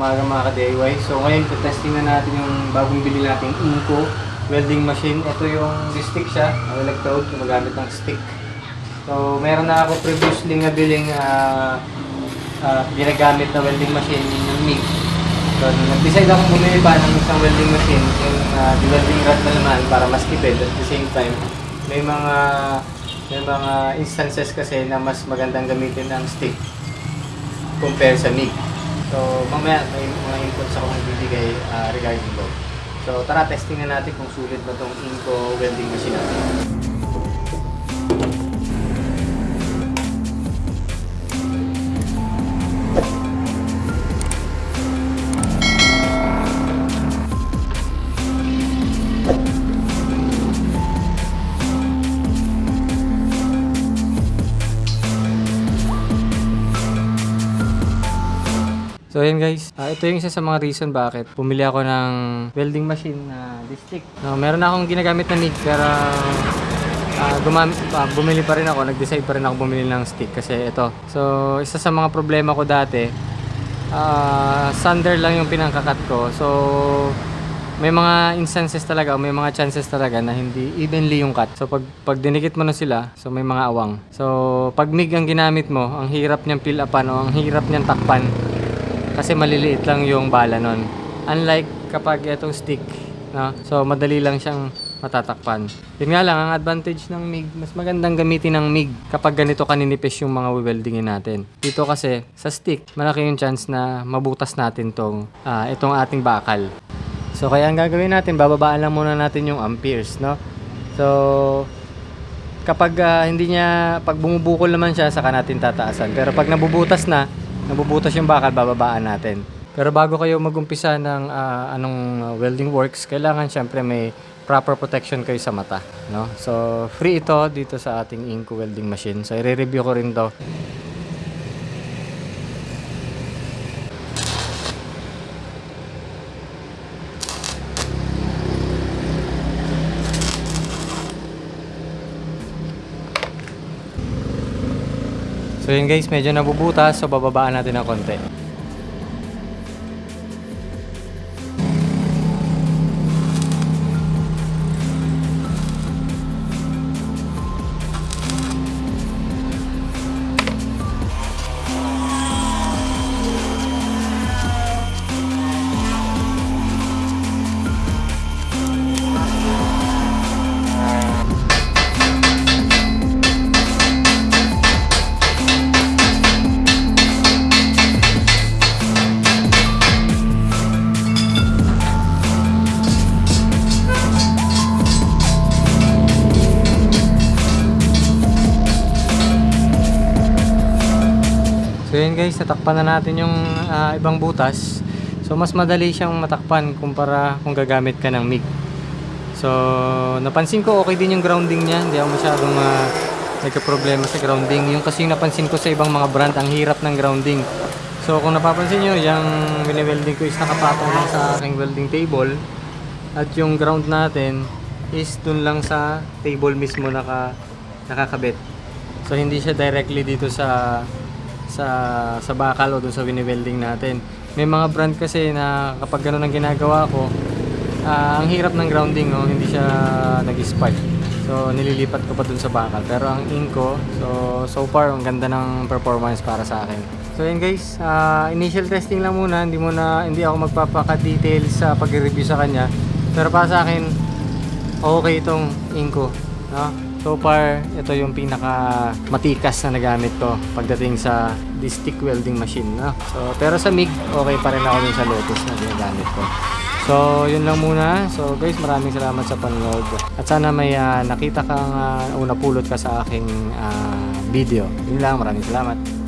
mga ka-DIY. So ngayon, testing na natin yung bagong bili nating Inco welding machine. Ito yung stick siya, ang electrode, gumagamit ng stick. So meron na ako previously na biling ah, ah, ginagamit na welding machine yung MIG. So nag-decide ako bumili pa ng isang welding machine, yung uh, welding rod na naman para mas tipid at the same time. May mga may mga instances kasi na mas magandang gamitin ang stick compare sa MIG. So, mamaya may mga inputs ako magbibigay uh, regarding both. So, tara, testing na natin kung sulit ba itong Inco welding machine natin. So yun guys, Ah, ito yung isa sa mga reason bakit pumili ako ng welding machine na this stick. No, meron akong ginagamit na MIG pero ah, gumam- ah, bumili pa rin ako, nag-decide pa rin ako bumili ng stick kasi ito. So isa sa mga problema ko dati, ah, sander lang yung pinangkakat ko. So may mga instances talaga, may mga chances talaga na hindi evenly yung cut. So pag pag dinikit mo na sila, so may mga awang. So pag MIG ang ginamit mo, ang hirap niyang fill upan o ang hirap niyang takpan kasi maliliit lang yung bala nun. Unlike kapag itong stick, no? So madali lang siyang matatakpan. Yun nga lang, ang advantage ng MIG, mas magandang gamitin ng MIG kapag ganito kaninipis yung mga weldingin natin. Dito kasi, sa stick, malaki yung chance na mabutas natin tong, ah, itong ating bakal. So kaya ang gagawin natin, bababaan lang muna natin yung amperes, no? So, kapag ah, hindi niya, pag bumubukol naman siya, saka natin tataasan. Pero pag nabubutas na, nabubutas yung bakal, bababaan natin. Pero bago kayo magumpisa ng ah, anong welding works, kailangan syempre may proper protection kayo sa mata. No? So, free ito dito sa ating Inco welding machine. So, i-review ko rin to. So yun guys, medyo nabubutas so bababaan natin ng konti. So guys, natakpan na natin yung ah, ibang butas. So mas madali siyang matakpan kumpara kung gagamit ka ng MIG. So napansin ko okay din yung grounding niya. Hindi ako masyadong uh, nagka-problema sa grounding. Yung kasi yung napansin ko sa ibang mga brand, ang hirap ng grounding. So kung napapansin nyo, yung wini-welding ko is nakapatong lang sa aking welding table. At yung ground natin is dun lang sa table mismo naka, nakakabit. So hindi siya directly dito sa sa sa bakal o dun sa wini-welding natin. May mga brand kasi na kapag ganun ang ginagawa ko, ah, ang hirap ng grounding, oh, hindi siya nag-spark. So nililipat ko pa dun sa bakal. Pero ang Inco, so so far ang ganda ng performance para sa akin. So yun guys, ah, initial testing lang muna, hindi muna hindi ako magpapaka-details sa pag-review sa kanya. Pero para sa akin, okay itong Inco, no? So far, ito yung pinaka matikas na nagamit ko pagdating sa this welding machine. No? So, pero sa MIG, okay pa rin ako dun sa Lotus na ginagamit ko. So, yun lang muna. So, guys, maraming salamat sa panonood. At sana may ah, nakita kang uh, pulot ka sa aking ah, video. Yun lang, maraming salamat.